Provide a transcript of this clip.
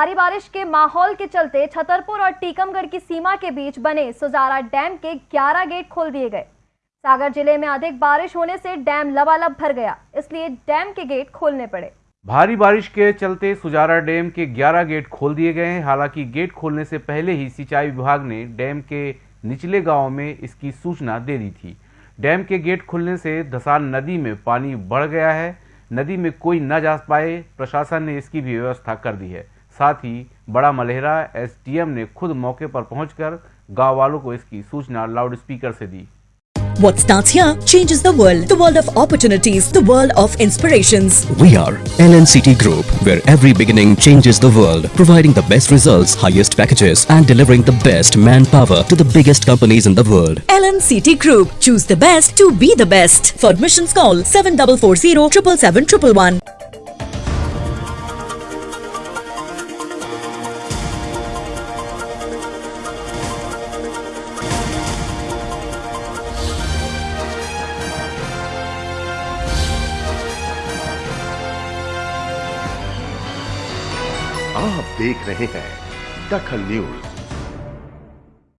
भारी बारिश के माहौल के चलते छतरपुर और टीकमगढ़ की सीमा के बीच बने सुजारा डैम के 11 गेट खोल दिए गए। सागर ज़िले में अधिक बारिश होने से डैम लबालब भर गया, इसलिए डैम के गेट खोलने पड़े। भारी बारिश के चलते सुजारा डैम के 11 गेट खोल दिए गए हैं। हालाँकि गेट खोलने से पहले ही सिंचाई विभाग ने डैम के निचले गाँव में इसकी सूचना दे दी थी। डैम के गेट खुलने से धसान नदी में पानी बढ़ गया है। नदी में कोई न जा पाए, प्रशासन ने इसकी भी व्यवस्था कर दी है। साथ ही बड़ा मलेहरा एसडीएम ने खुद मौके पर पहुंचकर गाँव वालों को इसकी सूचना लाउडस्पीकर से दी What starts here changes the world. The world of opportunities, the world of inspirations. We are LNCT Group, where every beginning changes the world, providing the best results, highest packages, and delivering the best manpower to the biggest companies in the world. LNCT Group. Choose the best to be the best. For admissions call 7440 777 आप देख रहे हैं दखल news.